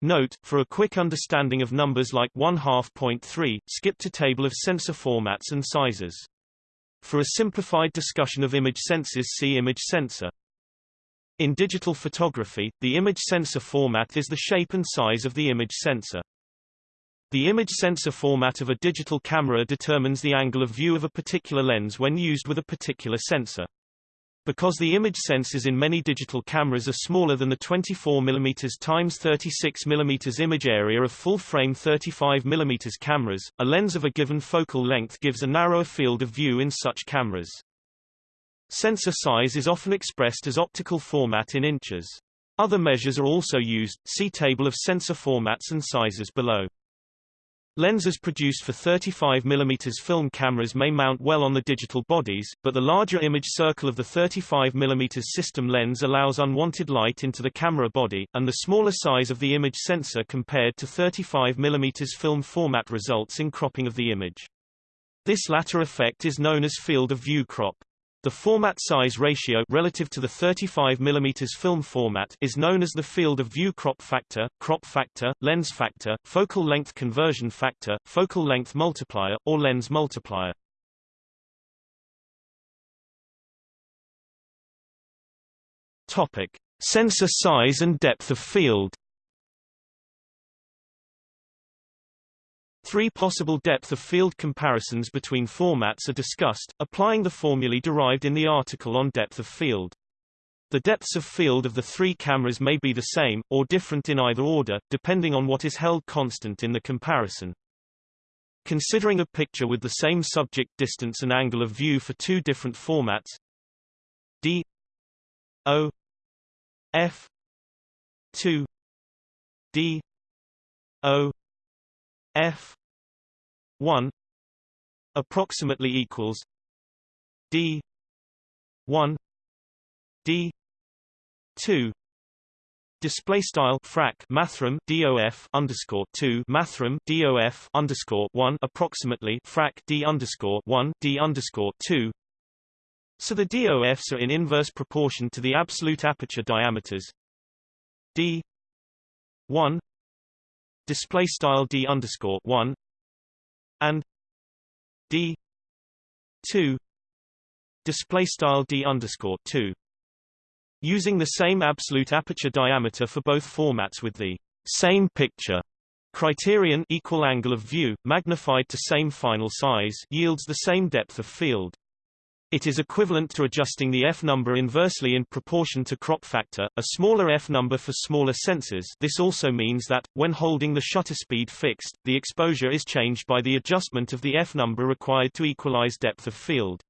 Note, for a quick understanding of numbers like 1 half point 3, skip to table of sensor formats and sizes. For a simplified discussion of image sensors see image sensor. In digital photography, the image sensor format is the shape and size of the image sensor. The image sensor format of a digital camera determines the angle of view of a particular lens when used with a particular sensor. Because the image sensors in many digital cameras are smaller than the 24 mm x 36 mm image area of full-frame 35 mm cameras, a lens of a given focal length gives a narrower field of view in such cameras. Sensor size is often expressed as optical format in inches. Other measures are also used, see table of sensor formats and sizes below. Lenses produced for 35 mm film cameras may mount well on the digital bodies, but the larger image circle of the 35 mm system lens allows unwanted light into the camera body, and the smaller size of the image sensor compared to 35 mm film format results in cropping of the image. This latter effect is known as field of view crop. The format size ratio relative to the 35 mm film format is known as the field of view crop factor, crop factor, lens factor, focal length conversion factor, focal length multiplier, or lens multiplier. Topic: Sensor size and depth of field. Three possible depth of field comparisons between formats are discussed, applying the formulae derived in the article on depth of field. The depths of field of the three cameras may be the same, or different in either order, depending on what is held constant in the comparison. Considering a picture with the same subject distance and angle of view for two different formats d o f 2 d o f 1 approximately equals d 1 d 2 Display style frac mathrm dof underscore two mathrm dof underscore one approximately frac d underscore one d underscore two. So the DOFs are in inverse proportion to the absolute aperture diameters d one display style d underscore one and d 2 display style d underscore 2 using the same absolute aperture diameter for both formats with the same picture. Criterion equal angle of view magnified to same final size yields the same depth of field it is equivalent to adjusting the f number inversely in proportion to crop factor, a smaller f number for smaller sensors this also means that, when holding the shutter speed fixed, the exposure is changed by the adjustment of the f number required to equalize depth of field.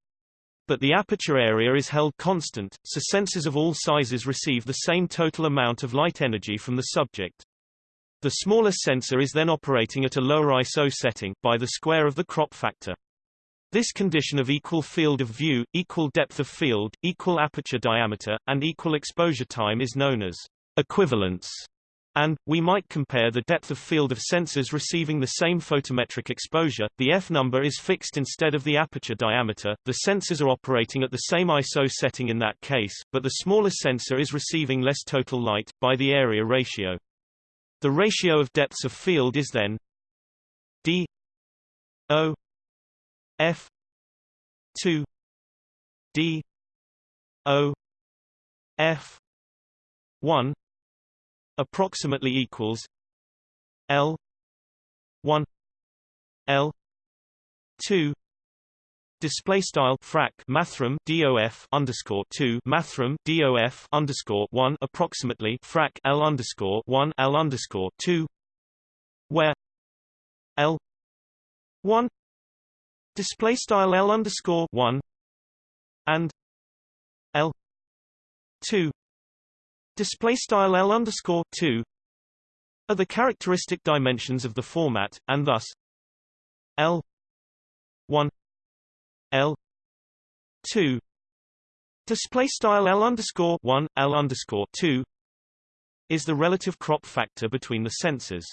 But the aperture area is held constant, so sensors of all sizes receive the same total amount of light energy from the subject. The smaller sensor is then operating at a lower ISO setting, by the square of the crop factor. This condition of equal field of view, equal depth of field, equal aperture diameter, and equal exposure time is known as equivalence. And, we might compare the depth of field of sensors receiving the same photometric exposure, the f number is fixed instead of the aperture diameter, the sensors are operating at the same ISO setting in that case, but the smaller sensor is receiving less total light, by the area ratio. The ratio of depths of field is then d o F two D O F one approximately equals L one L two Display style frac mathrm dof underscore two mathrm dof underscore one approximately frac l underscore one l underscore two, where l one display style L underscore one and L two display style L underscore two are the characteristic dimensions of the format, and thus L one L two display style L underscore one L underscore two is the relative crop factor between the sensors.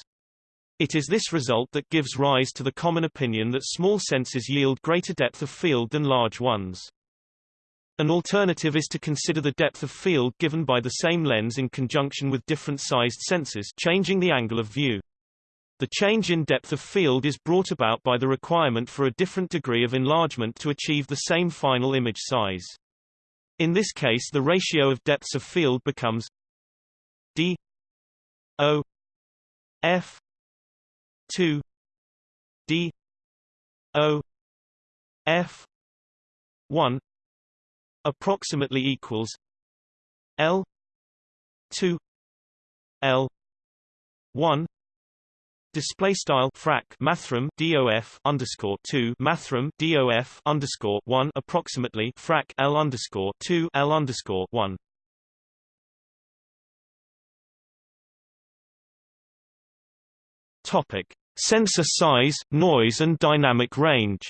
It is this result that gives rise to the common opinion that small sensors yield greater depth of field than large ones. An alternative is to consider the depth of field given by the same lens in conjunction with different sized sensors changing the angle of view. The change in depth of field is brought about by the requirement for a different degree of enlargement to achieve the same final image size. In this case the ratio of depths of field becomes d o f 2 d o f 1 approximately equals L two L one display style frac mathrm dof underscore two mathrm dof underscore one approximately frac l underscore two l underscore one. Topic: Sensor size, noise, and dynamic range.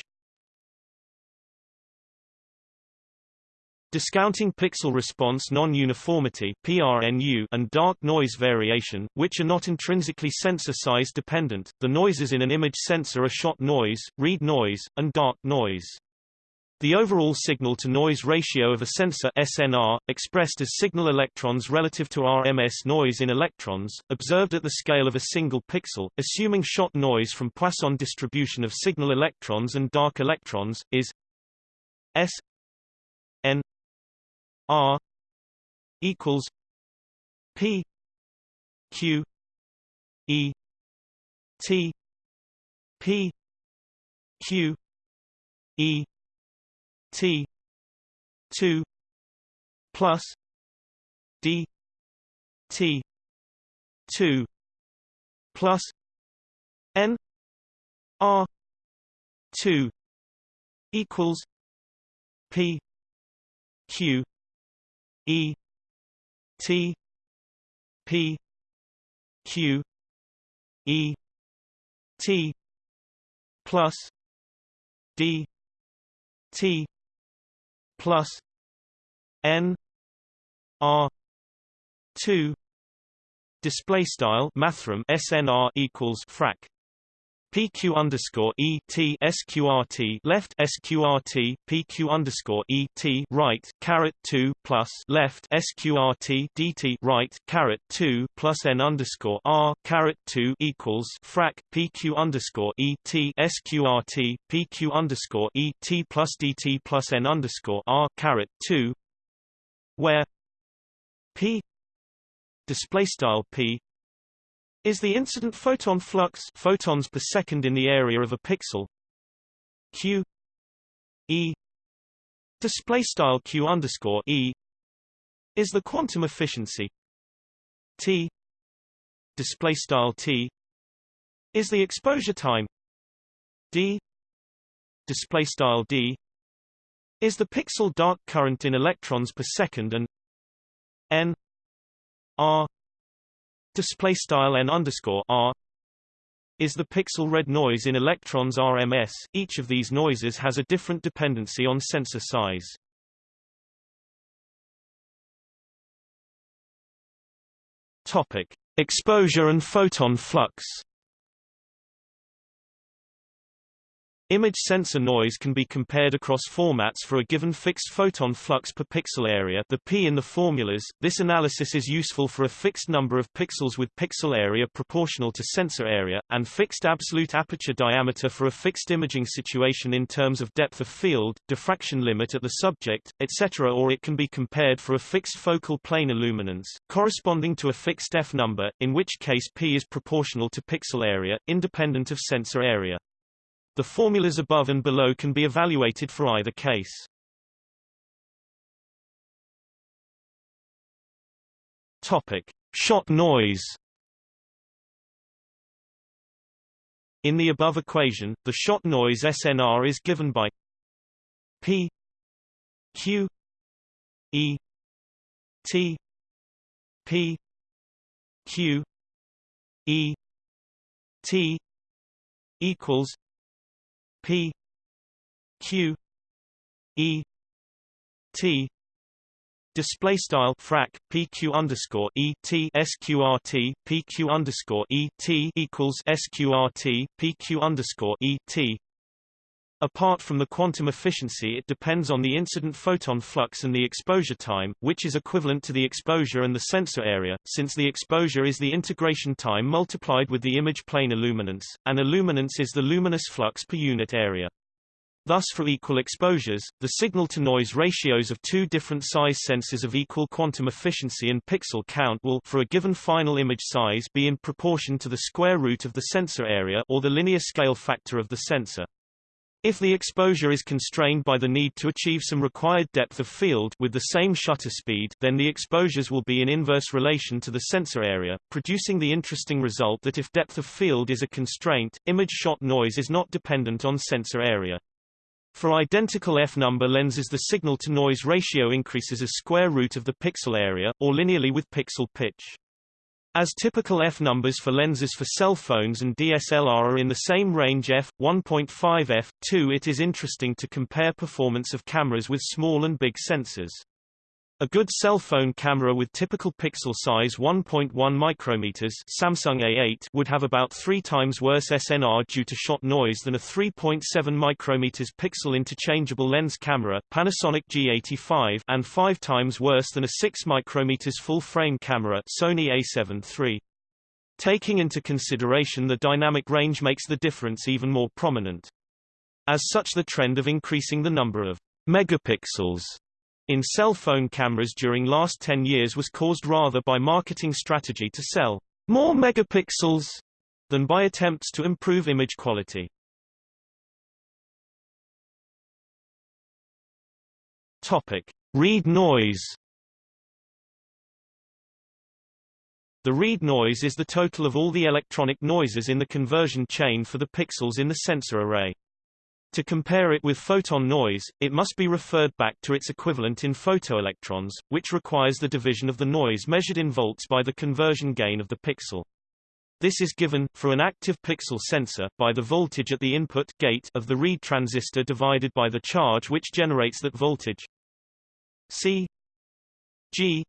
Discounting pixel response non-uniformity (PRNU) and dark noise variation, which are not intrinsically sensor size dependent, the noises in an image sensor are shot noise, read noise, and dark noise. The overall signal-to-noise ratio of a sensor SNR, expressed as signal electrons relative to RMS noise in electrons, observed at the scale of a single pixel, assuming shot noise from Poisson distribution of signal electrons and dark electrons, is S N R equals P Q E T P Q E T two plus D T two plus N R two equals P Q E T P Q E T plus D T plus N R two display style mathrm SNR equals frac PQ underscore E T SQRT left SQRT PQ underscore E T right caret two plus left SQRT DT right caret two plus N underscore R caret two equals frac PQ underscore E T SQRT PQ underscore E T plus DT plus N underscore R caret two where P display style P is the incident photon flux photons per second in the area of a pixel. Q e display style q underscore e is the quantum efficiency. T display style t is the exposure time. D display style d is the pixel dark current in electrons per second and n r display style n underscore r is the pixel read noise in electrons RMS. Each of these noises has a different dependency on sensor size. Topic: Exposure and photon flux. Image sensor noise can be compared across formats for a given fixed photon flux per pixel area the P in the formulas. This analysis is useful for a fixed number of pixels with pixel area proportional to sensor area, and fixed absolute aperture diameter for a fixed imaging situation in terms of depth of field, diffraction limit at the subject, etc. or it can be compared for a fixed focal plane illuminance, corresponding to a fixed F number, in which case P is proportional to pixel area, independent of sensor area. The formulas above and below can be evaluated for either case. Topic: Shot noise. In the above equation, the shot noise SNR is given by P Q E T P Q E T equals P Q E T display style frac pq underscore e t sqrt pq underscore e t equals sqrt pq underscore e t. Apart from the quantum efficiency it depends on the incident photon flux and the exposure time, which is equivalent to the exposure and the sensor area, since the exposure is the integration time multiplied with the image plane illuminance, and illuminance is the luminous flux per unit area. Thus for equal exposures, the signal-to-noise ratios of two different size sensors of equal quantum efficiency and pixel count will for a given final image size be in proportion to the square root of the sensor area or the linear scale factor of the sensor. If the exposure is constrained by the need to achieve some required depth of field with the same shutter speed, then the exposures will be in inverse relation to the sensor area, producing the interesting result that if depth of field is a constraint, image shot noise is not dependent on sensor area. For identical f-number lenses the signal-to-noise ratio increases as square root of the pixel area, or linearly with pixel pitch. As typical f-numbers for lenses for cell phones and DSLR are in the same range f, 1.5 f, 2 it is interesting to compare performance of cameras with small and big sensors. A good cell phone camera with typical pixel size 1.1 micrometers Samsung A8 would have about 3 times worse SNR due to shot noise than a 3.7 micrometers pixel interchangeable lens camera Panasonic G85 and 5 times worse than a 6 micrometers full-frame camera Sony A7 III. Taking into consideration the dynamic range makes the difference even more prominent. As such the trend of increasing the number of megapixels in cell phone cameras during last 10 years was caused rather by marketing strategy to sell more megapixels than by attempts to improve image quality. Topic: Read noise. The read noise is the total of all the electronic noises in the conversion chain for the pixels in the sensor array. To compare it with photon noise, it must be referred back to its equivalent in photoelectrons, which requires the division of the noise measured in volts by the conversion gain of the pixel. This is given, for an active pixel sensor, by the voltage at the input gate of the read transistor divided by the charge which generates that voltage. C G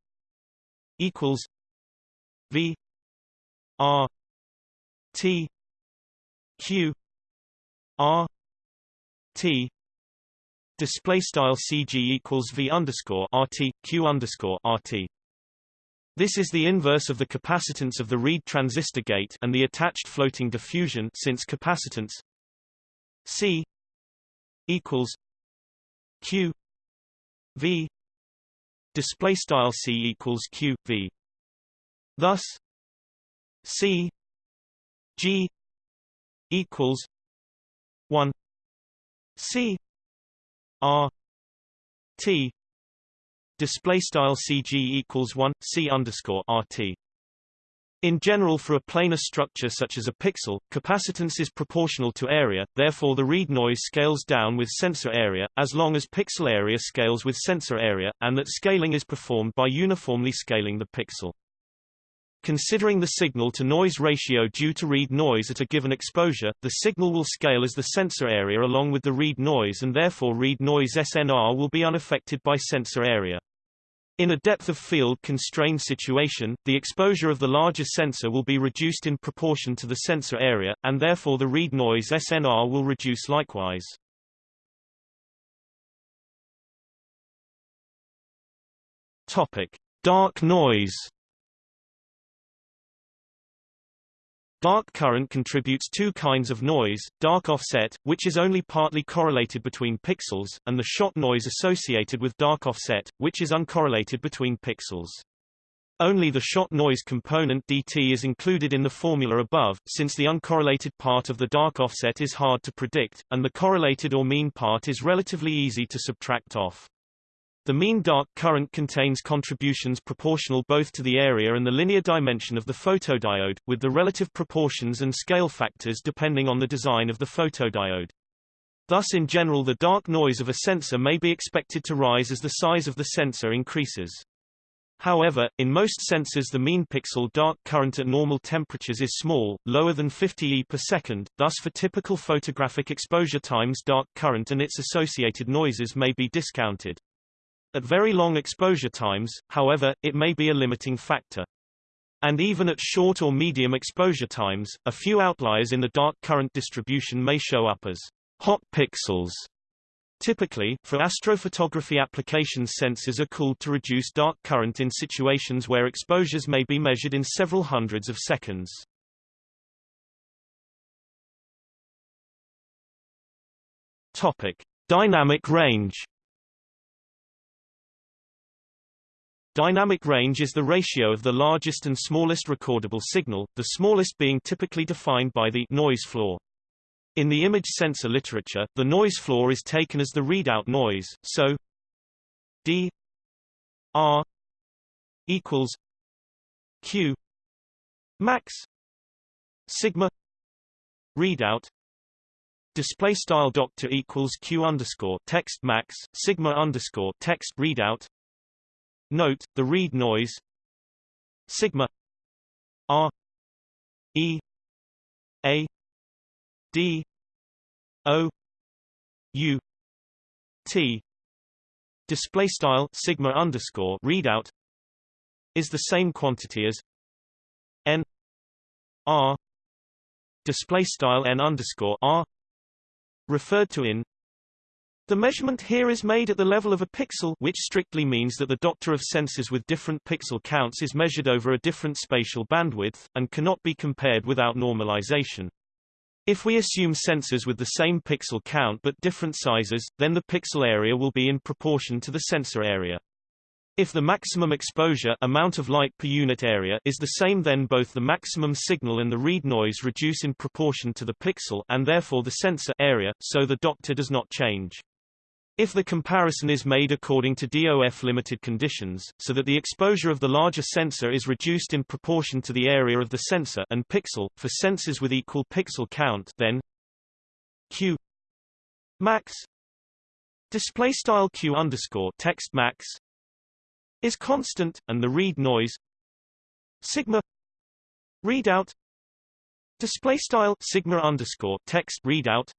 equals V R T Q R T display style CG equals V underscore RT Q underscore RT. This is the inverse of the capacitance of the read transistor gate and the attached floating diffusion since capacitance C equals Q V display style C equals Q V. Thus C G equals one C R T display style CG equals 1 C underscore RT in general for a planar structure such as a pixel, capacitance is proportional to area, therefore the read noise scales down with sensor area, as long as pixel area scales with sensor area, and that scaling is performed by uniformly scaling the pixel. Considering the signal-to-noise ratio due to read noise at a given exposure, the signal will scale as the sensor area along with the read noise and therefore read noise SNR will be unaffected by sensor area. In a depth of field constrained situation, the exposure of the larger sensor will be reduced in proportion to the sensor area, and therefore the read noise SNR will reduce likewise. Topic: Dark noise Dark current contributes two kinds of noise, dark offset, which is only partly correlated between pixels, and the shot noise associated with dark offset, which is uncorrelated between pixels. Only the shot noise component dt is included in the formula above, since the uncorrelated part of the dark offset is hard to predict, and the correlated or mean part is relatively easy to subtract off. The mean dark current contains contributions proportional both to the area and the linear dimension of the photodiode, with the relative proportions and scale factors depending on the design of the photodiode. Thus in general the dark noise of a sensor may be expected to rise as the size of the sensor increases. However, in most sensors the mean pixel dark current at normal temperatures is small, lower than 50 E per second, thus for typical photographic exposure times dark current and its associated noises may be discounted. At very long exposure times, however, it may be a limiting factor. And even at short or medium exposure times, a few outliers in the dark current distribution may show up as hot pixels. Typically, for astrophotography applications sensors are cooled to reduce dark current in situations where exposures may be measured in several hundreds of seconds. Topic: Dynamic range. Dynamic range is the ratio of the largest and smallest recordable signal, the smallest being typically defined by the noise floor. In the image sensor literature, the noise floor is taken as the readout noise, so d r equals q max sigma readout display style doctor equals q underscore text max sigma underscore text readout note the read noise sigma r e a d o u t. Display style sigma underscore readout is the same quantity as n r. Display style n underscore r referred to in the measurement here is made at the level of a pixel which strictly means that the doctor of sensors with different pixel counts is measured over a different spatial bandwidth, and cannot be compared without normalization. If we assume sensors with the same pixel count but different sizes, then the pixel area will be in proportion to the sensor area. If the maximum exposure amount of light per unit area is the same then both the maximum signal and the read noise reduce in proportion to the pixel and therefore the sensor area, so the doctor does not change. If the comparison is made according to DOF limited conditions, so that the exposure of the larger sensor is reduced in proportion to the area of the sensor and pixel, for sensors with equal pixel count then Q max display style Q underscore text max is constant, and the read noise sigma readout display style sigma underscore text readout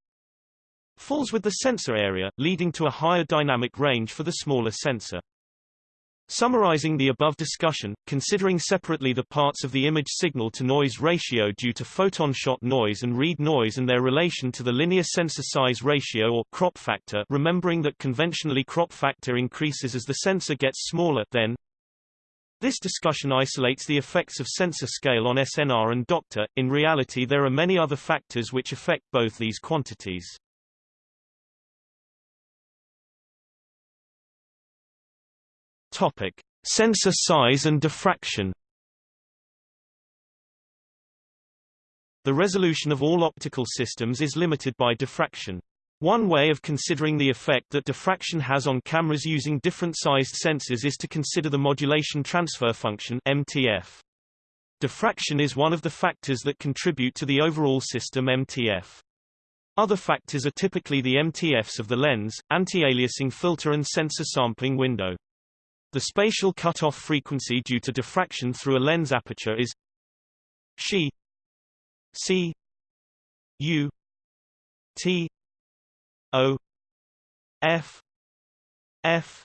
falls with the sensor area, leading to a higher dynamic range for the smaller sensor. Summarizing the above discussion, considering separately the parts of the image signal-to-noise ratio due to photon shot noise and read noise and their relation to the linear sensor size ratio or crop factor remembering that conventionally crop factor increases as the sensor gets smaller then this discussion isolates the effects of sensor scale on SNR and doctor, in reality there are many other factors which affect both these quantities. Topic: Sensor size and diffraction. The resolution of all optical systems is limited by diffraction. One way of considering the effect that diffraction has on cameras using different-sized sensors is to consider the modulation transfer function MTF. Diffraction is one of the factors that contribute to the overall system MTF. Other factors are typically the MTFs of the lens, anti-aliasing filter and sensor sampling window. The spatial cutoff frequency due to diffraction through a lens aperture is Xi C U T O F F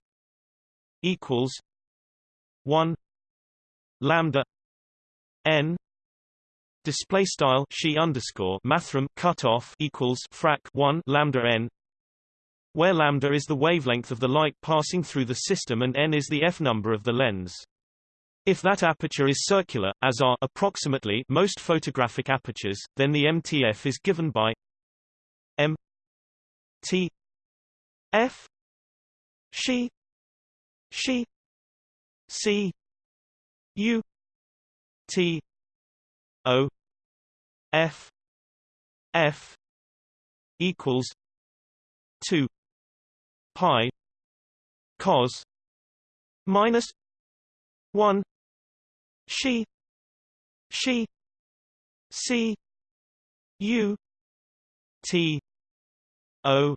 equals one lambda N display style Xi underscore mathrm cutoff equals frac 1 lambda n where lambda is the wavelength of the light passing through the system and n is the f-number of the lens. If that aperture is circular, as are approximately most photographic apertures, then the MTF is given by m t f she she c u t o f f equals 2 pi cos minus 1 she she c u t o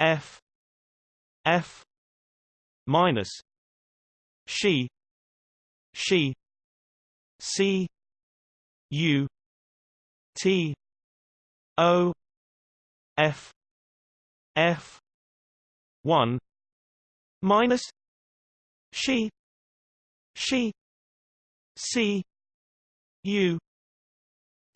f f minus she she c u t o f f 1 minus she she c u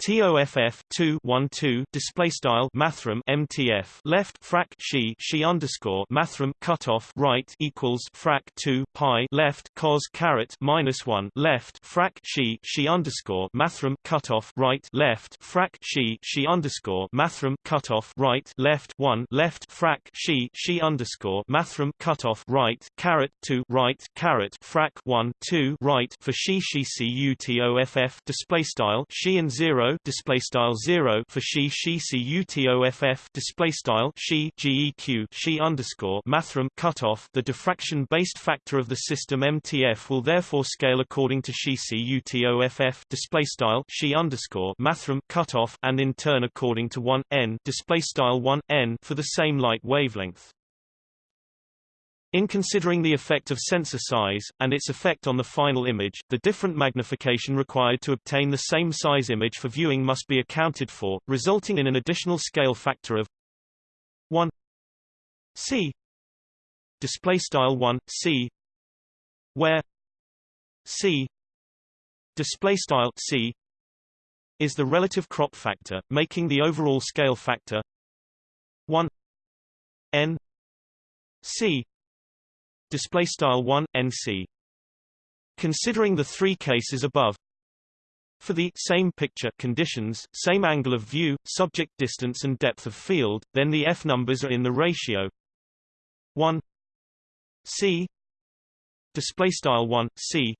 TOFF 2 1 2 display style mathrm MTF left frac she she underscore mathrm cutoff right equals frac 2 pi left cos caret minus 1 left frac she she underscore mathrm cutoff right left frac she she underscore mathrm cutoff right left 1 left frac she she underscore mathrm cutoff right caret 2 right caret frac 1 2 right for she she cutoff display style she and 0 display style 0 for she she cutoff display style she geq she underscore mathrm cutoff the diffraction based factor of the system MTF will therefore scale according to she cutoff display style she underscore mathrm cutoff and in turn according to 1 n display style 1 n for the same light wavelength in considering the effect of sensor size, and its effect on the final image, the different magnification required to obtain the same size image for viewing must be accounted for, resulting in an additional scale factor of 1 c. Display style 1 c. Where c. Display style c. Is the relative crop factor making the overall scale factor 1 n c display style 1 nc considering the three cases above. For the same picture conditions same angle of view subject distance and depth of field then the f numbers are in the ratio. 1 c. Display style 1 c.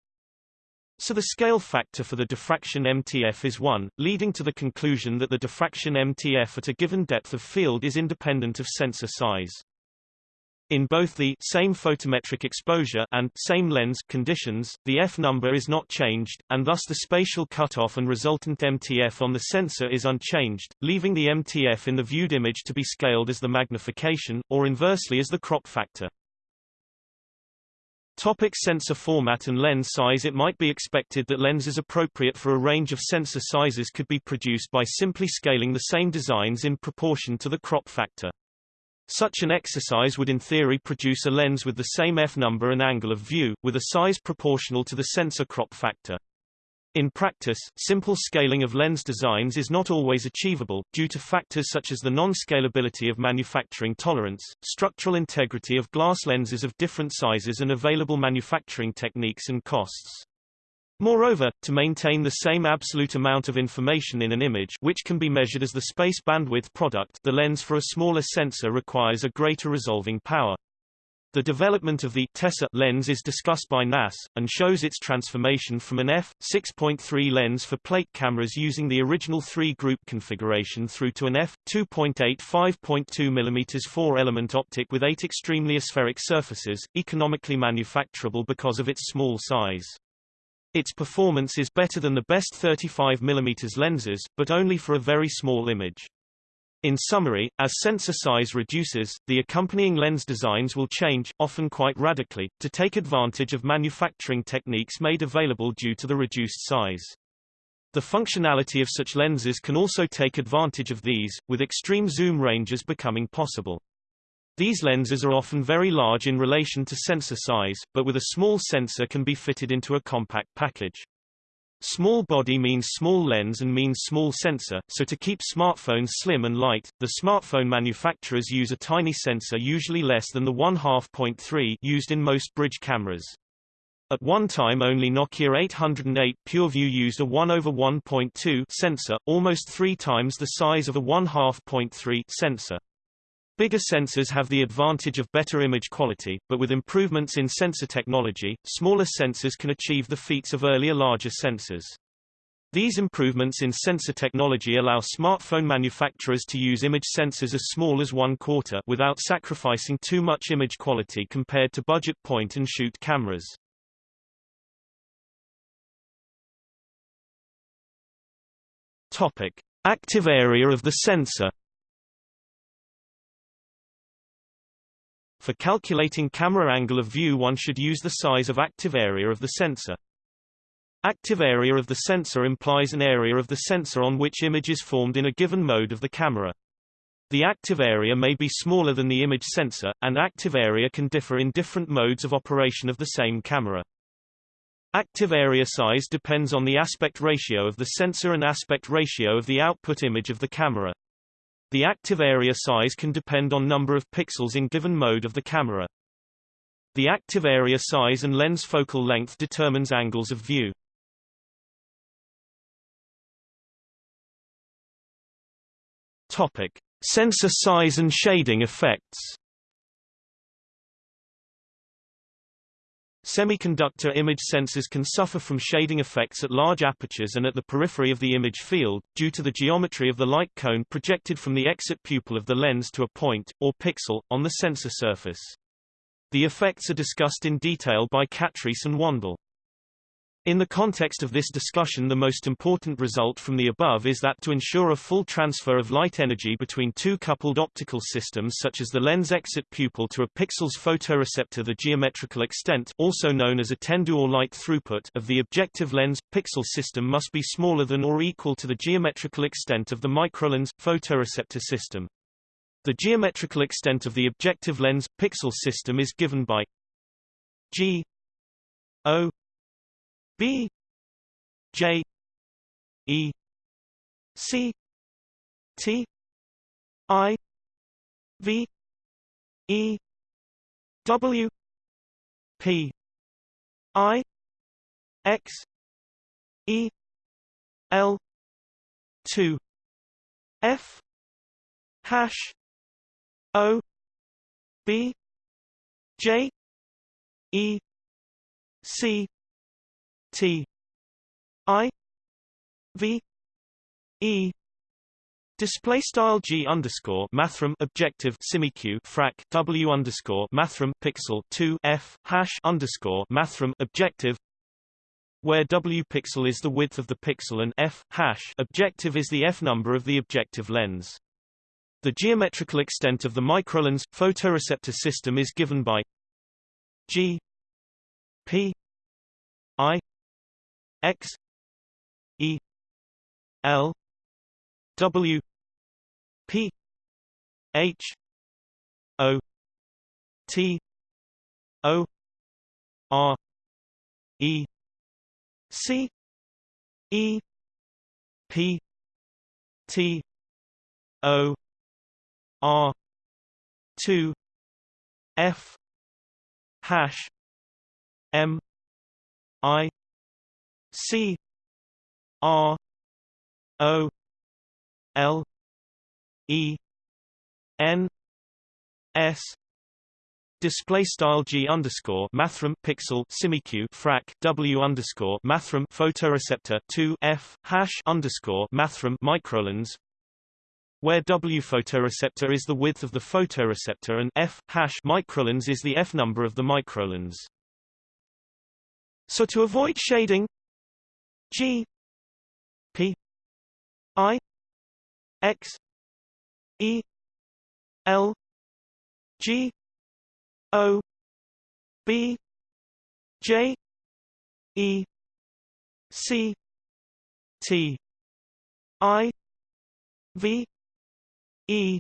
So the scale factor for the diffraction MTF is 1, leading to the conclusion that the diffraction MTF at a given depth of field is independent of sensor size. In both the same photometric exposure and same lens conditions, the F number is not changed, and thus the spatial cutoff and resultant MTF on the sensor is unchanged, leaving the MTF in the viewed image to be scaled as the magnification, or inversely as the crop factor. Topic sensor format and lens size It might be expected that lenses appropriate for a range of sensor sizes could be produced by simply scaling the same designs in proportion to the crop factor. Such an exercise would in theory produce a lens with the same f number and angle of view, with a size proportional to the sensor crop factor. In practice, simple scaling of lens designs is not always achievable, due to factors such as the non-scalability of manufacturing tolerance, structural integrity of glass lenses of different sizes and available manufacturing techniques and costs. Moreover, to maintain the same absolute amount of information in an image which can be measured as the space bandwidth product the lens for a smaller sensor requires a greater resolving power. The development of the Tessar lens is discussed by Nasse, and shows its transformation from an f6.3 lens for plate cameras using the original three-group configuration through to an f2.8 5.2 mm four-element optic with eight extremely aspheric surfaces, economically manufacturable because of its small size. Its performance is better than the best 35 mm lenses, but only for a very small image. In summary, as sensor size reduces, the accompanying lens designs will change, often quite radically, to take advantage of manufacturing techniques made available due to the reduced size. The functionality of such lenses can also take advantage of these, with extreme zoom ranges becoming possible. These lenses are often very large in relation to sensor size, but with a small sensor can be fitted into a compact package. Small body means small lens and means small sensor, so to keep smartphones slim and light, the smartphone manufacturers use a tiny sensor usually less than the 1/2.3 used in most bridge cameras. At one time only Nokia 808 PureView used a 1 over 1.2 sensor, almost three times the size of a 1/2.3 sensor. Bigger sensors have the advantage of better image quality, but with improvements in sensor technology, smaller sensors can achieve the feats of earlier larger sensors. These improvements in sensor technology allow smartphone manufacturers to use image sensors as small as one quarter without sacrificing too much image quality compared to budget point-and-shoot cameras. Topic. Active area of the sensor For calculating camera angle of view one should use the size of active area of the sensor. Active area of the sensor implies an area of the sensor on which image is formed in a given mode of the camera. The active area may be smaller than the image sensor, and active area can differ in different modes of operation of the same camera. Active area size depends on the aspect ratio of the sensor and aspect ratio of the output image of the camera. The active area size can depend on number of pixels in given mode of the camera. The active area size and lens focal length determines angles of view. Topic: Sensor size and shading effects. Semiconductor image sensors can suffer from shading effects at large apertures and at the periphery of the image field, due to the geometry of the light cone projected from the exit pupil of the lens to a point, or pixel, on the sensor surface. The effects are discussed in detail by Catrysse and Wandell. In the context of this discussion the most important result from the above is that to ensure a full transfer of light energy between two coupled optical systems such as the lens exit pupil to a pixel's photoreceptor the geometrical extent also known as étendue or light throughput of the objective lens pixel system must be smaller than or equal to the geometrical extent of the microlens photoreceptor system. The geometrical extent of the objective lens pixel system is given by G O B J E C T I V E W P I X E L two F hash O B J E C T I V E Display style G underscore mathrm objective simiq frac W underscore mathrm pixel two F hash underscore mathrm objective where W pixel is the width of the pixel and F hash objective is the F number of the objective lens. The geometrical extent of the microlens photoreceptor system is given by G P I X E L W P H O T O R E C E P T O R two F hash M I C R O L E N S Display style G underscore mathrm pixel simiq frac W underscore mathrm photoreceptor two F hash underscore mathrm microlens where W photoreceptor is the width of the photoreceptor and F hash microlens is the F number of the microlens. So to avoid shading G P I X E L G O B J E C T I V E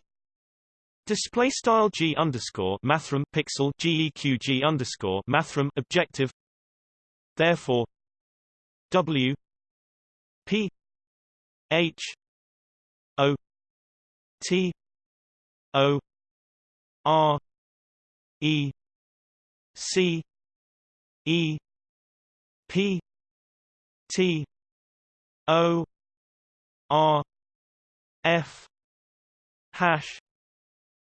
Display style G underscore mathrm pixel GEQG underscore mathrm objective. Therefore W P H O T O R E C E P T O R F hash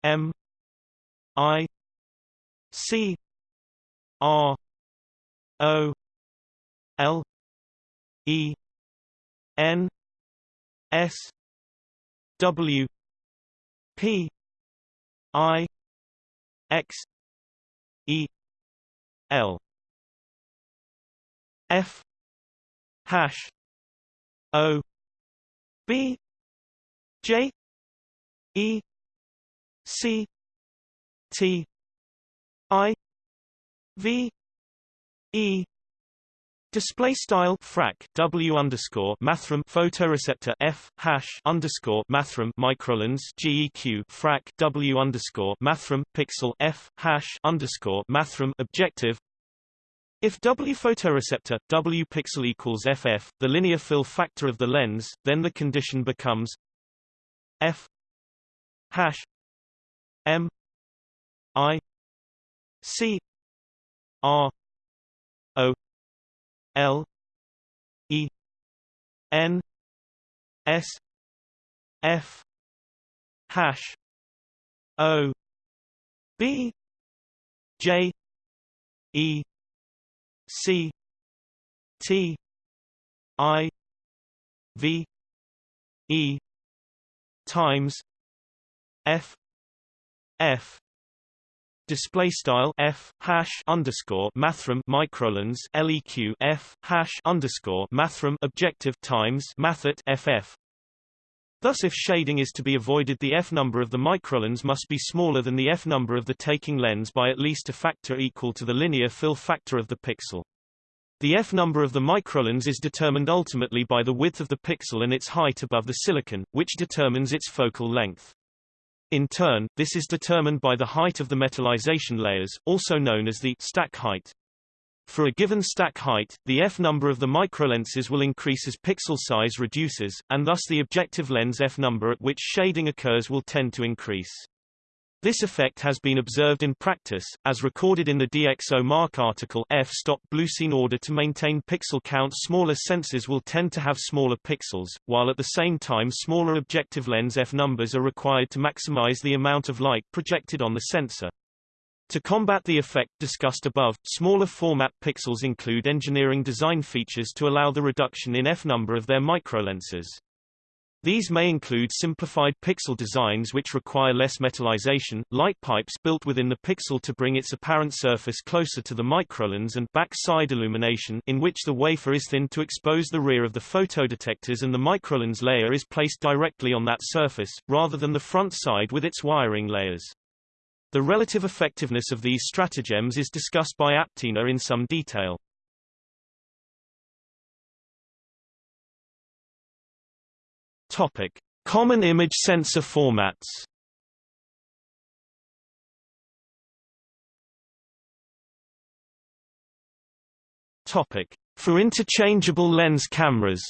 M I C R O L E N S W P I X E L F hash O B J E C T I V E Display style frac W underscore mathrm photoreceptor F hash underscore mathrm microlens GEQ frac W underscore mathrm pixel F hash underscore mathrm objective. If W photoreceptor, W pixel equals FF, the linear fill factor of the lens, then the condition becomes F hash M I C R L E N S F hash O B J E C T I V E times F F display style f hash underscore mathrm microlens leq f hash underscore mathrm objective times mathet ff. Thus, if shading is to be avoided, the f number of the microlens must be smaller than the f number of the taking lens by at least a factor equal to the linear fill factor of the pixel. The f number of the microlens is determined ultimately by the width of the pixel and its height above the silicon, which determines its focal length. In turn, this is determined by the height of the metallization layers, also known as the stack height. For a given stack height, the f number of the microlenses will increase as pixel size reduces, and thus the objective lens f number at which shading occurs will tend to increase. This effect has been observed in practice, as recorded in the DxOMark article f-stop blues. In order to maintain pixel count smaller sensors will tend to have smaller pixels, while at the same time smaller objective lens f numbers are required to maximize the amount of light projected on the sensor. To combat the effect discussed above, smaller format pixels include engineering design features to allow the reduction in f number of their microlenses. These may include simplified pixel designs which require less metallization, light pipes built within the pixel to bring its apparent surface closer to the microlens and back-side illumination in which the wafer is thinned to expose the rear of the photodetectors and the microlens layer is placed directly on that surface, rather than the front side with its wiring layers. The relative effectiveness of these stratagems is discussed by Aptina in some detail. Topic: Common image sensor formats. Topic: For interchangeable lens cameras.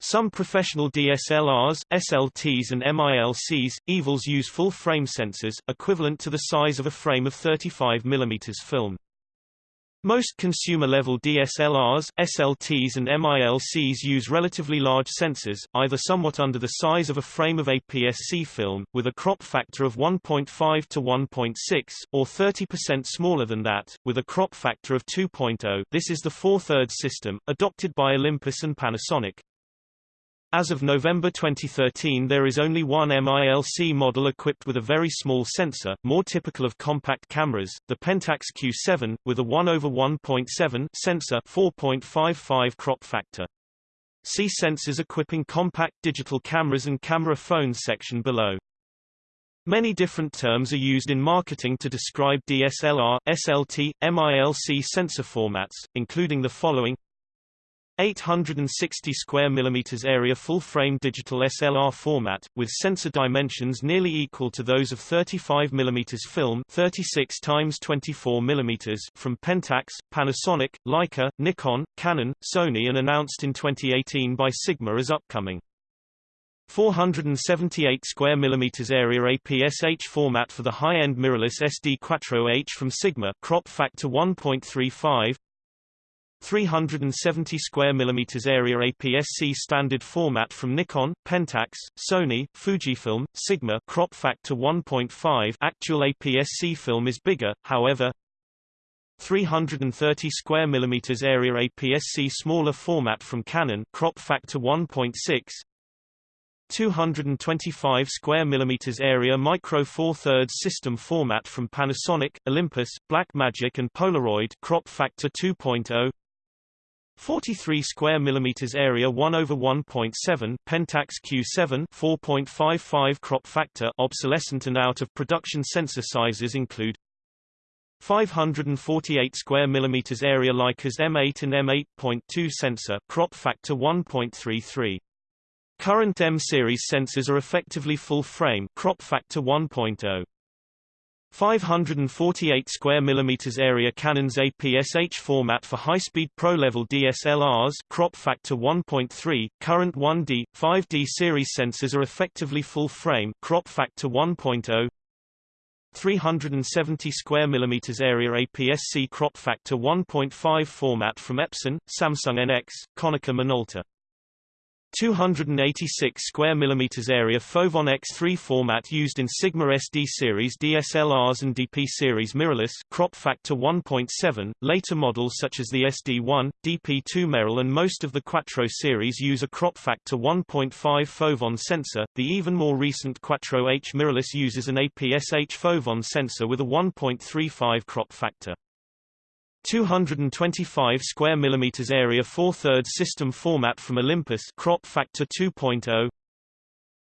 Some professional DSLRs, SLTs and MILCs, EVLs use full-frame sensors, equivalent to the size of a frame of 35 mm film. Most consumer-level DSLRs, SLTs and MILCs use relatively large sensors, either somewhat under the size of a frame of APS-C film, with a crop factor of 1.5 to 1.6, or 30% smaller than that, with a crop factor of 2.0 this is the four-thirds system, adopted by Olympus and Panasonic. As of November 2013 there is only one MILC model equipped with a very small sensor, more typical of compact cameras, the Pentax Q7, with a 1 over 1.7 sensor 4.55 crop factor. See sensors equipping compact digital cameras and camera phones section below. Many different terms are used in marketing to describe DSLR, SLT, MILC sensor formats, including the following 860 square millimeters area full-frame digital SLR format, with sensor dimensions nearly equal to those of 35 mm film 36 times 24 mm from Pentax, Panasonic, Leica, Nikon, Canon, Sony and announced in 2018 by Sigma as upcoming. 478 square millimeters area APS-H format for the high-end mirrorless SD Quattro H from Sigma crop factor 1.35 370 square millimeters area APS-C standard format from Nikon, Pentax, Sony, Fujifilm, Sigma crop factor 1.5 actual APS-C film is bigger, however 330 square millimeters area APS-C smaller format from Canon crop factor 1.6 225 square millimeters area micro four thirds system format from Panasonic, Olympus, Blackmagic and Polaroid crop factor 2.0 43 square millimeters area 1 over 1.7 Pentax Q7 4.55 crop factor obsolescent and out of production sensor sizes include 548 square millimeters area Leica's M8 and M8.2 sensor crop factor 1.33 Current M series sensors are effectively full frame crop factor 1.0 548 square millimeters area Canon's APS-H format for high-speed pro-level DSLRs crop factor 1.3 current 1D 5D series sensors are effectively full frame crop factor 1.0 370 square millimeters area APS-C crop factor 1.5 format from Epson, Samsung NX, Konica Minolta 286 square millimeters area Foveon X3 format used in Sigma SD series DSLRs and DP series mirrorless crop factor 1.7. Later models such as the SD1, DP2 Merrill and most of the Quattro series use a crop factor 1.5 Foveon sensor. The even more recent Quattro H mirrorless uses an APS-H Foveon sensor with a 1.35 crop factor. 225 square millimeters area 4/3 system format from Olympus crop factor 2.0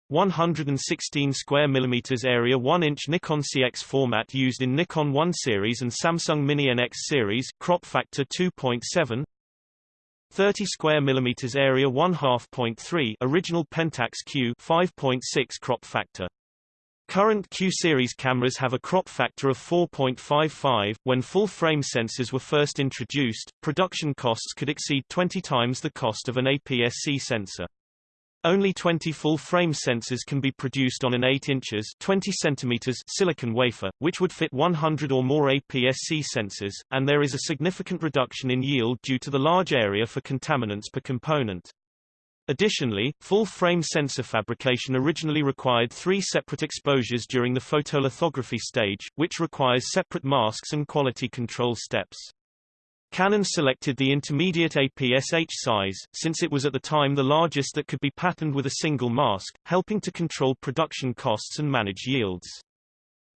116 square millimeters area 1-inch Nikon CX format used in Nikon 1 series and Samsung Mini NX series crop factor 2.7 30 square millimeters area 1/2.3 original Pentax Q 5.6 crop factor Current Q-series cameras have a crop factor of 4.55. When full-frame sensors were first introduced, production costs could exceed 20 times the cost of an APS-C sensor. Only 20 full-frame sensors can be produced on an 8 inches 20 centimeters silicon wafer, which would fit 100 or more APS-C sensors, and there is a significant reduction in yield due to the large area for contaminants per component. Additionally, full-frame sensor fabrication originally required three separate exposures during the photolithography stage, which requires separate masks and quality control steps. Canon selected the intermediate APS-H size, since it was at the time the largest that could be patterned with a single mask, helping to control production costs and manage yields.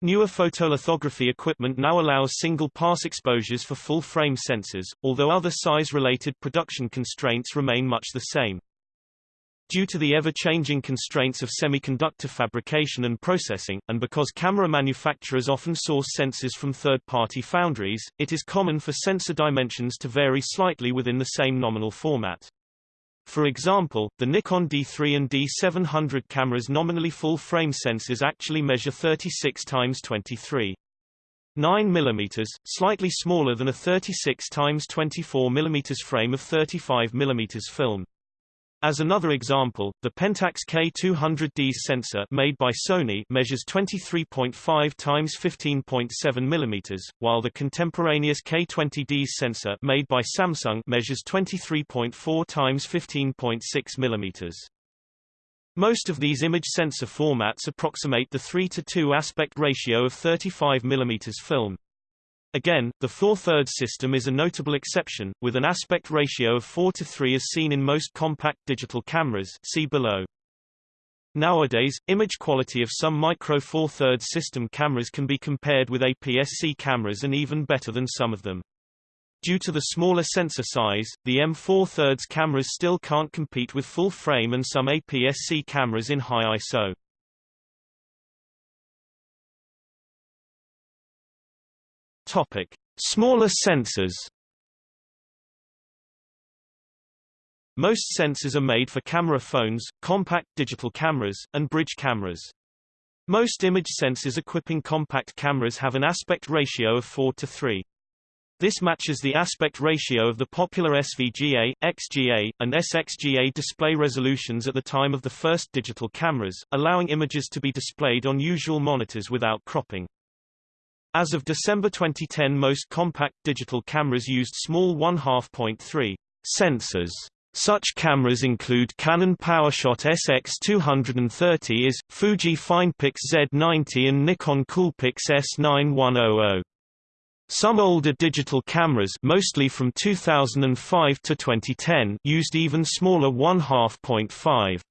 Newer photolithography equipment now allows single-pass exposures for full-frame sensors, although other size-related production constraints remain much the same. Due to the ever-changing constraints of semiconductor fabrication and processing, and because camera manufacturers often source sensors from third-party foundries, it is common for sensor dimensions to vary slightly within the same nominal format. For example, the Nikon D3 and D700 cameras' nominally full-frame sensors actually measure 36 times 23. 9 mm, slightly smaller than a 36 times 24 mm frame of 35 mm film. As another example, the Pentax K200D sensor made by Sony measures 23.5 times 15.7 mm, while the contemporaneous K20D sensor made by Samsung measures 23.4 times 15.6 mm. Most of these image sensor formats approximate the 3 to 2 aspect ratio of 35 mm film. Again, the 4/3 system is a notable exception, with an aspect ratio of 4 to 3 as seen in most compact digital cameras see below. Nowadays, image quality of some micro 4/3 system cameras can be compared with APS-C cameras and even better than some of them. Due to the smaller sensor size, the M4 cameras still can't compete with full frame and some APS-C cameras in high ISO. Topic: Smaller sensors. Most sensors are made for camera phones, compact digital cameras, and bridge cameras. Most image sensors equipping compact cameras have an aspect ratio of 4 to 3. This matches the aspect ratio of the popular SVGA, XGA, and SXGA display resolutions at the time of the first digital cameras, allowing images to be displayed on usual monitors without cropping. As of December 2010 most compact digital cameras used small 1/2.3 sensors. Such cameras include Canon PowerShot SX230 is, Fuji FinePix Z90 and Nikon Coolpix S9100. Some older digital cameras mostly from 2005 to 2010 used even smaller 1/2.5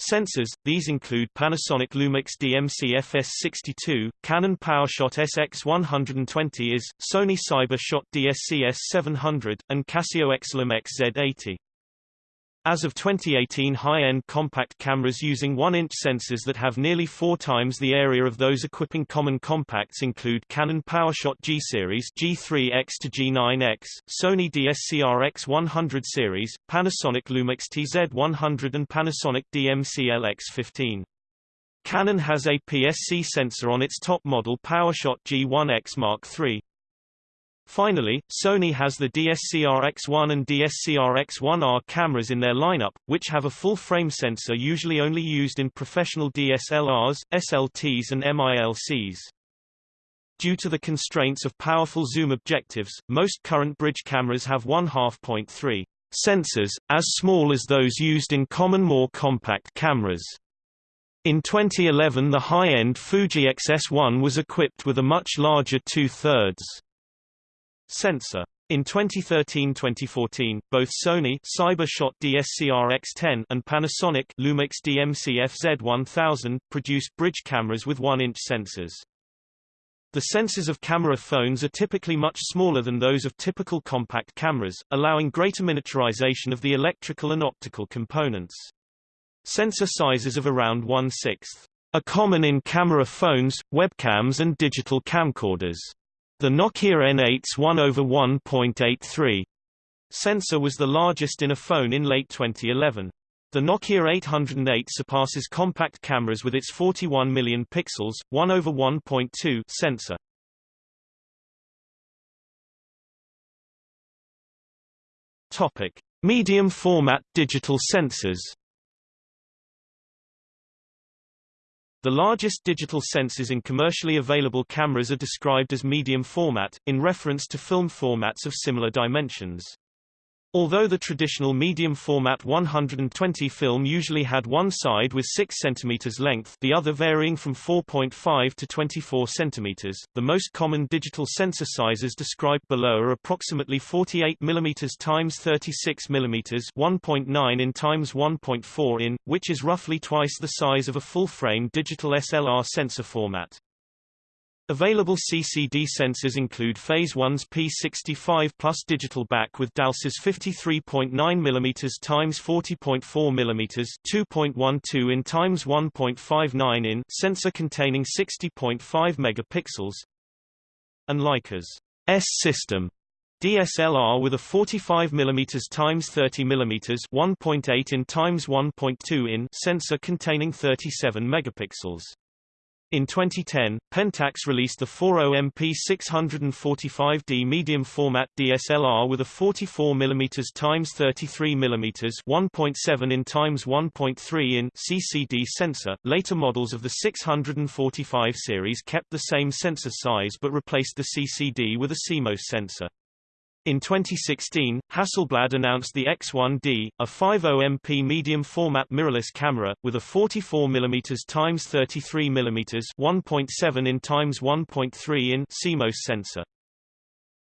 Sensors, these include Panasonic Lumix DMC FS62, Canon PowerShot SX120 is, Sony CyberShot DSC S700, and Casio Exilim XZ80. As of 2018 high-end compact cameras using 1-inch sensors that have nearly four times the area of those equipping common compacts include Canon PowerShot G-Series G3X to G9X, Sony DSC-R X100 series, Panasonic Lumix TZ100 and Panasonic DMC LX15. Canon has APS-C sensor on its top model PowerShot G1X Mark III. Finally, Sony has the DSCR-X1 and DSCR-X1R cameras in their lineup, which have a full-frame sensor usually only used in professional DSLRs, SLTs and MILCs. Due to the constraints of powerful zoom objectives, most current bridge cameras have 1/2.3 sensors, as small as those used in common more compact cameras. In 2011 the high-end Fuji X-S1 was equipped with a much larger two-thirds sensor. In 2013-2014, both Sony Cybershot DSCR-X10 and Panasonic Lumix DMC FZ1000 produced bridge cameras with 1-inch sensors. The sensors of camera phones are typically much smaller than those of typical compact cameras, allowing greater miniaturization of the electrical and optical components. Sensor sizes of around one-sixth are common in camera phones, webcams and digital camcorders. The Nokia N8's 1 over 1.83 sensor was the largest in a phone in late 2011. The Nokia 808 surpasses compact cameras with its 41 million pixels, 1 over 1.2 sensor. Topic: Medium format digital sensors. The largest digital sensors in commercially available cameras are described as medium format, in reference to film formats of similar dimensions. Although the traditional medium format 120 film usually had one side with 6 cm length the other varying from 4.5 to 24 cm, the most common digital sensor sizes described below are approximately 48 mm x 36 mm 1.9 in x 1.4 in, which is roughly twice the size of a full-frame digital SLR sensor format. Available CCD sensors include Phase 1's P65 Plus digital back with DALSA's 53.9 mm x 40.4 mm 2.12 in x 1.59 in sensor containing 60.5 megapixels and Leica's S system DSLR with a 45 mm x 30 mm 1.8 in x 1.2 in sensor containing 37 megapixels. In 2010, Pentax released the 40MP 645D medium format DSLR with a 44 mm x 33 mm 1.7 in x 1.3 in CCD sensor. Later models of the 645 series kept the same sensor size but replaced the CCD with a CMOS sensor. In 2016, Hasselblad announced the X1D, a 50MP medium-format mirrorless camera, with a 44mm x 33mm 1.7 in x 1.3 in CMOS sensor.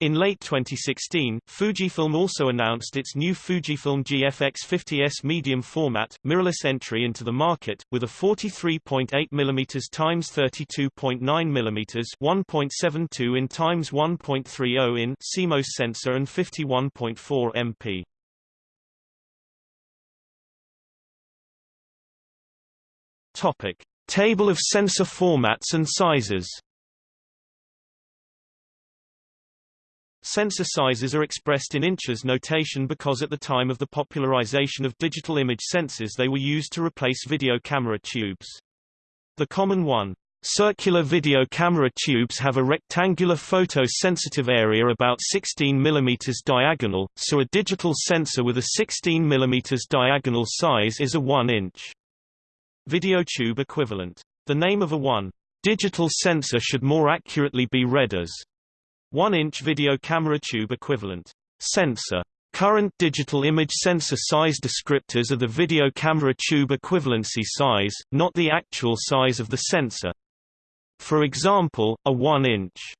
In late 2016, Fujifilm also announced its new Fujifilm GFX 50S medium format, mirrorless entry into the market, with a 43.8 mm x 32.9 mm 1.72 in x 1.30 in CMOS sensor and 51.4 MP. Topic. Table of sensor formats and sizes Sensor sizes are expressed in inches notation because at the time of the popularization of digital image sensors they were used to replace video camera tubes. The common one, Circular video camera tubes have a rectangular photo-sensitive area about 16 mm diagonal, so a digital sensor with a 16 mm diagonal size is a 1-inch video tube equivalent. The name of a 1 digital sensor should more accurately be read as 1-inch video camera tube equivalent sensor. Current digital image sensor size descriptors are the video camera tube equivalency size, not the actual size of the sensor. For example, a 1-inch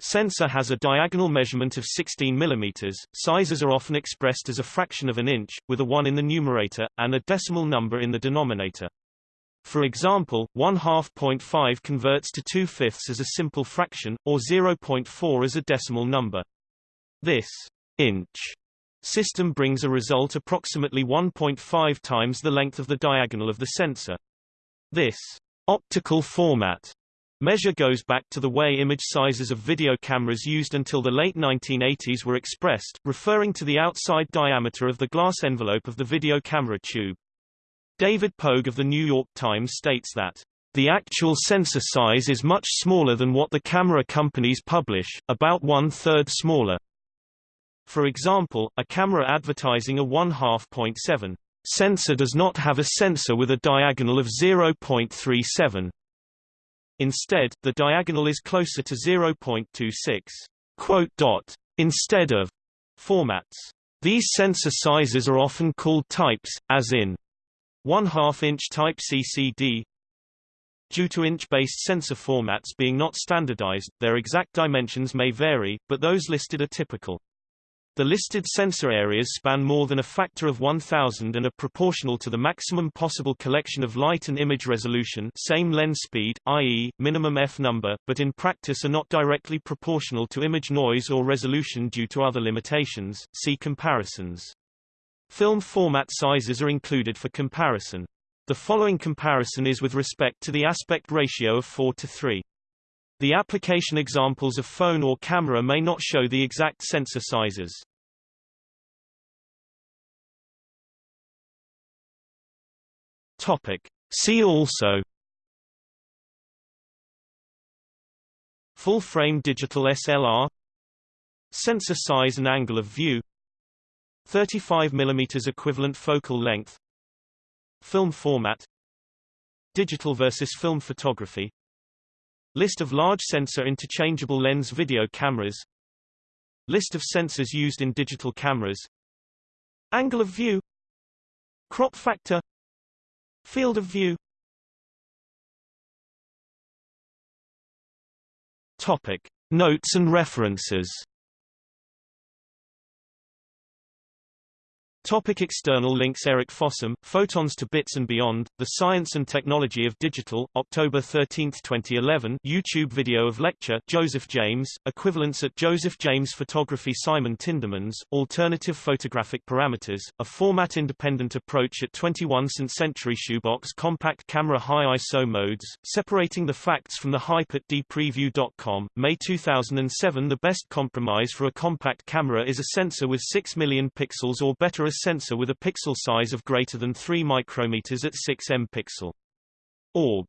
sensor has a diagonal measurement of 16 mm. Sizes are often expressed as a fraction of an inch, with a 1 in the numerator, and a decimal number in the denominator. For example, 1 half point five converts to 2 fifths as a simple fraction, or 0.4 as a decimal number. This inch system brings a result approximately 1.5 times the length of the diagonal of the sensor. This optical format measure goes back to the way image sizes of video cameras used until the late 1980s were expressed, referring to the outside diameter of the glass envelope of the video camera tube. David Pogue of The New York Times states that The actual sensor size is much smaller than what the camera companies publish, about one-third smaller. For example, a camera advertising a 1 2.7 sensor does not have a sensor with a diagonal of 0.37. Instead, the diagonal is closer to 0.26. Quote dot. Instead of formats. These sensor sizes are often called types, as in 1 2 inch type CCD, Due to inch-based sensor formats being not standardized, their exact dimensions may vary, but those listed are typical. The listed sensor areas span more than a factor of 1000 and are proportional to the maximum possible collection of light and image resolution same lens speed, i.e., minimum f-number, but in practice are not directly proportional to image noise or resolution due to other limitations, see comparisons. Film format sizes are included for comparison. The following comparison is with respect to the aspect ratio of 4 to 3. The application examples of phone or camera may not show the exact sensor sizes. Topic. See also Full-frame digital SLR Sensor size and angle of view 35 mm equivalent focal length Film format Digital versus film photography List of large sensor interchangeable lens video cameras List of sensors used in digital cameras Angle of view Crop factor Field of view Topic. Notes and references Topic external links Eric Fossum, Photons to Bits and Beyond, The Science and Technology of Digital, October 13, 2011 YouTube video of lecture Joseph James, Equivalence at Joseph James Photography Simon Tindemans, Alternative Photographic Parameters, A Format-Independent Approach at 21 st Century Shoebox Compact Camera High ISO Modes, Separating the Facts from the Hype at dpreview.com, May 2007 The best compromise for a compact camera is a sensor with 6 million pixels or better sensor with a pixel size of greater than 3 micrometers at 6 m pixel. Org.